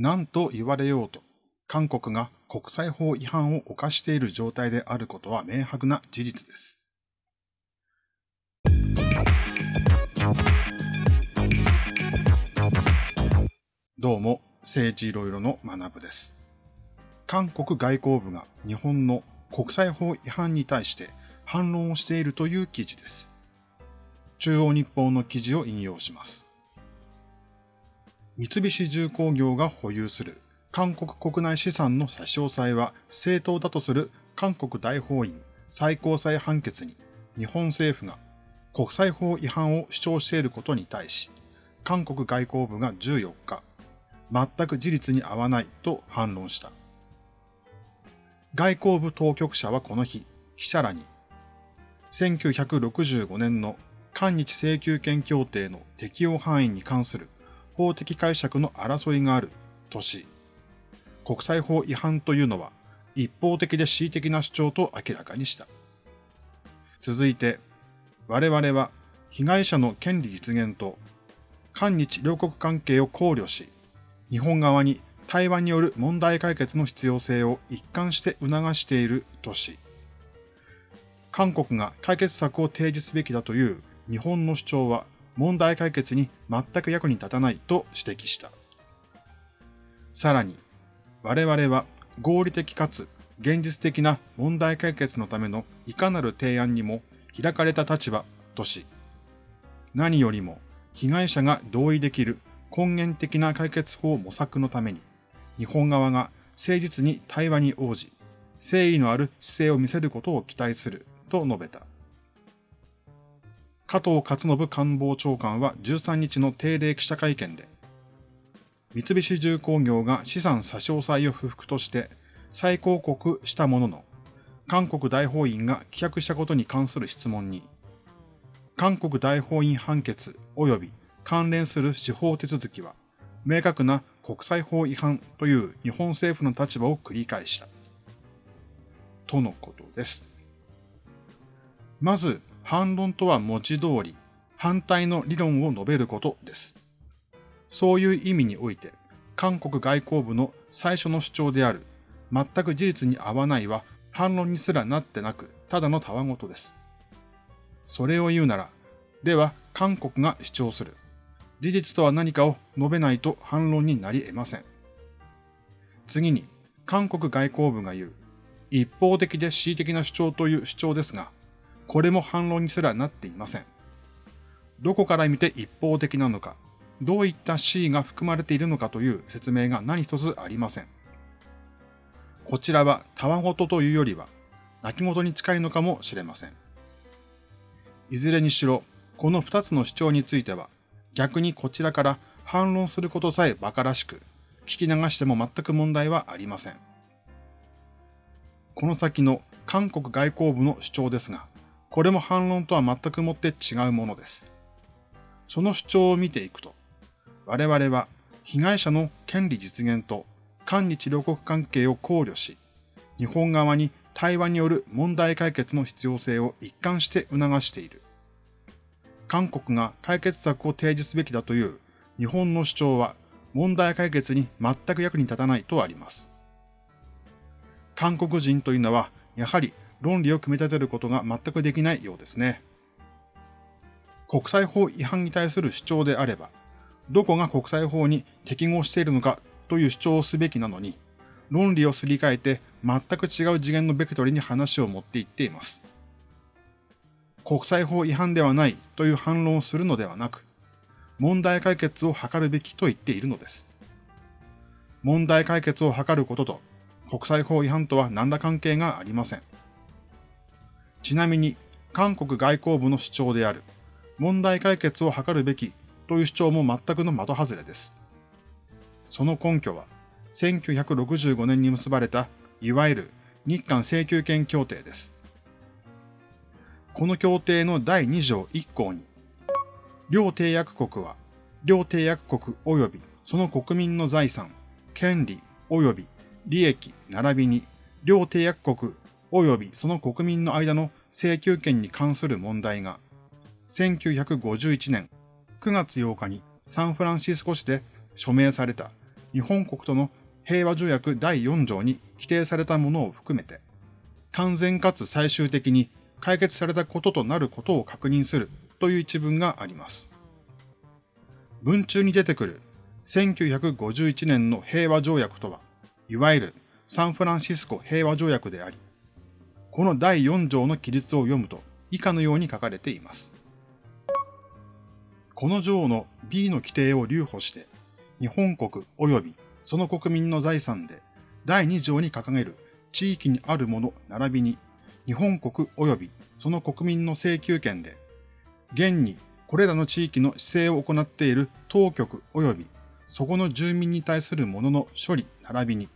何と言われようと、韓国が国際法違反を犯している状態であることは明白な事実です。どうも、政治いろいろの学部です。韓国外交部が日本の国際法違反に対して反論をしているという記事です。中央日報の記事を引用します。三菱重工業が保有する韓国国内資産の差し押さえは正当だとする韓国大法院最高裁判決に日本政府が国際法違反を主張していることに対し、韓国外交部が14日、全く事実に合わないと反論した。外交部当局者はこの日、記者らに、1965年の韓日請求権協定の適用範囲に関する法的解釈の争いがあるとし、国際法違反というのは一方的で恣意的な主張と明らかにした。続いて、我々は被害者の権利実現と韓日両国関係を考慮し、日本側に対話による問題解決の必要性を一貫して促しているとし、韓国が解決策を提示すべきだという日本の主張は問題解決に全く役に立たないと指摘した。さらに、我々は合理的かつ現実的な問題解決のためのいかなる提案にも開かれた立場とし、何よりも被害者が同意できる根源的な解決法模索のために、日本側が誠実に対話に応じ、誠意のある姿勢を見せることを期待すると述べた。加藤勝信官房長官は13日の定例記者会見で、三菱重工業が資産差し押さえを不服として再抗告したものの、韓国大法院が棄却したことに関する質問に、韓国大法院判決及び関連する司法手続きは、明確な国際法違反という日本政府の立場を繰り返した。とのことです。まず、反論とは文字通り、反対の理論を述べることです。そういう意味において、韓国外交部の最初の主張である、全く事実に合わないは反論にすらなってなく、ただのたわごとです。それを言うなら、では韓国が主張する。事実とは何かを述べないと反論になり得ません。次に、韓国外交部が言う、一方的で恣意的な主張という主張ですが、これも反論にすらなっていません。どこから見て一方的なのか、どういった C が含まれているのかという説明が何一つありません。こちらはたわごとというよりは、泣き言に近いのかもしれません。いずれにしろ、この二つの主張については、逆にこちらから反論することさえ馬鹿らしく、聞き流しても全く問題はありません。この先の韓国外交部の主張ですが、これも反論とは全くもって違うものです。その主張を見ていくと、我々は被害者の権利実現と韓日両国関係を考慮し、日本側に対話による問題解決の必要性を一貫して促している。韓国が解決策を提示すべきだという日本の主張は問題解決に全く役に立たないとあります。韓国人というのはやはり論理を組み立てることが全くできないようですね。国際法違反に対する主張であれば、どこが国際法に適合しているのかという主張をすべきなのに、論理をすり替えて全く違う次元のベクトルに話を持っていっています。国際法違反ではないという反論をするのではなく、問題解決を図るべきと言っているのです。問題解決を図ることと国際法違反とは何ら関係がありません。ちなみに、韓国外交部の主張である問題解決を図るべきという主張も全くの的外れです。その根拠は、1965年に結ばれた、いわゆる日韓請求権協定です。この協定の第2条1項に、両締約国は、両締約国及びその国民の財産、権利及び利益並びに、両締約国及びその国民の間の請求権に関する問題が、1951年9月8日にサンフランシスコ市で署名された日本国との平和条約第4条に規定されたものを含めて、完全かつ最終的に解決されたこととなることを確認するという一文があります。文中に出てくる1951年の平和条約とは、いわゆるサンフランシスコ平和条約であり、この第4条の記述を読むと以下のように書かれています。この条の B の規定を留保して、日本国及びその国民の財産で第2条に掲げる地域にあるもの並びに日本国及びその国民の請求権で、現にこれらの地域の施政を行っている当局及びそこの住民に対するものの処理並びに、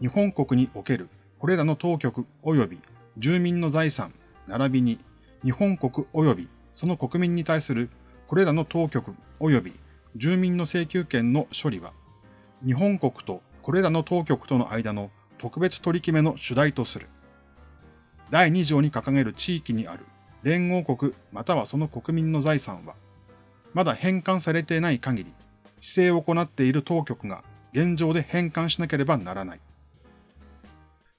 日本国におけるこれらの当局及び住民の財産並びに、日本国及びその国民に対するこれらの当局及び住民の請求権の処理は、日本国とこれらの当局との間の特別取り決めの主題とする。第2条に掲げる地域にある連合国またはその国民の財産は、まだ返還されていない限り、規制を行っている当局が現状で返還しなければならない。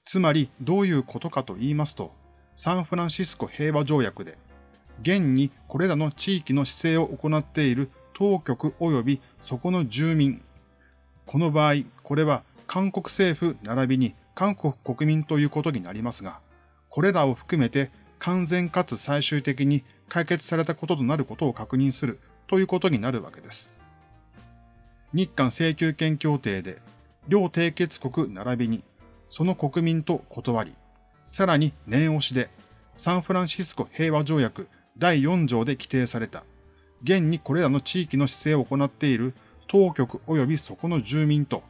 つまりどういうことかと言いますと、サンフランシスコ平和条約で、現にこれらの地域の施政を行っている当局及びそこの住民。この場合、これは韓国政府並びに韓国国民ということになりますが、これらを含めて完全かつ最終的に解決されたこととなることを確認するということになるわけです。日韓請求権協定で、両締結国並びに、その国民と断り、さらに念押しで、サンフランシスコ平和条約第4条で規定された、現にこれらの地域の姿勢を行っている当局及びそこの住民と、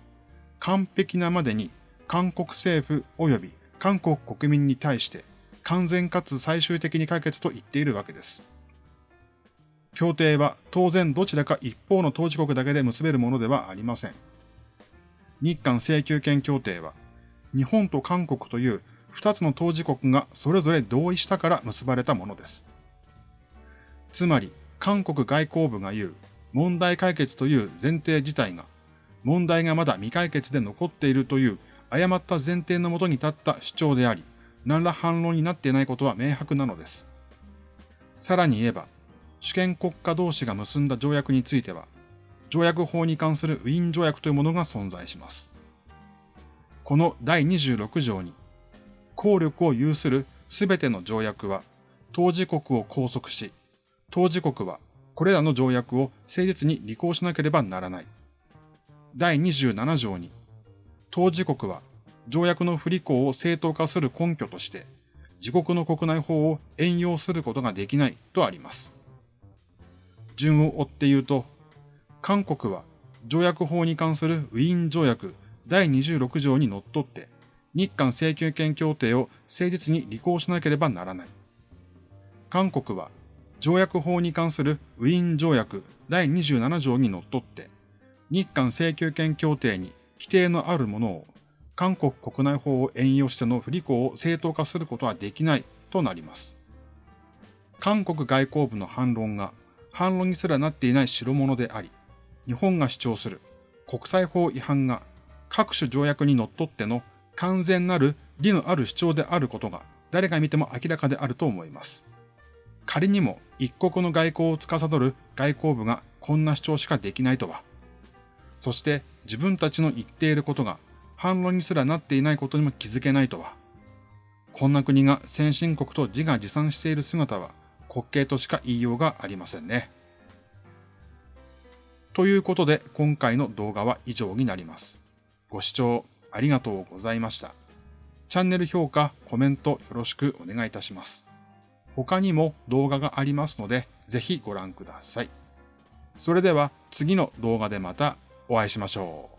完璧なまでに韓国政府及び韓国国民に対して完全かつ最終的に解決と言っているわけです。協定は当然どちらか一方の当事国だけで結べるものではありません。日韓請求権協定は、日本と韓国という二つの当事国がそれぞれ同意したから結ばれたものです。つまり、韓国外交部が言う問題解決という前提自体が、問題がまだ未解決で残っているという誤った前提のもとに立った主張であり、何ら反論になっていないことは明白なのです。さらに言えば、主権国家同士が結んだ条約については、条約法に関するウィーン条約というものが存在します。この第26条に、効力を有するすべての条約は、当事国を拘束し、当事国はこれらの条約を誠実に履行しなければならない。第27条に、当事国は条約の不履行を正当化する根拠として、自国の国内法を援用することができないとあります。順を追って言うと、韓国は条約法に関するウィーン条約第26条にのっとって、日韓請求権協定を誠実に履行しなければならない。韓国は条約法に関するウィーン条約第27条にのっとって、日韓請求権協定に規定のあるものを韓国国内法を援用しての不履行を正当化することはできないとなります。韓国外交部の反論が反論にすらなっていない代物であり、日本が主張する国際法違反が各種条約にのっとっての完全なる理のある主張であることが誰が見ても明らかであると思います。仮にも一国の外交を司る外交部がこんな主張しかできないとは、そして自分たちの言っていることが反論にすらなっていないことにも気づけないとは。こんな国が先進国と自画自賛している姿は滑稽としか言いようがありませんね。ということで今回の動画は以上になります。ご視聴ありがとうございました。チャンネル評価、コメントよろしくお願いいたします。他にも動画がありますので、ぜひご覧ください。それでは次の動画でまたお会いしましょう。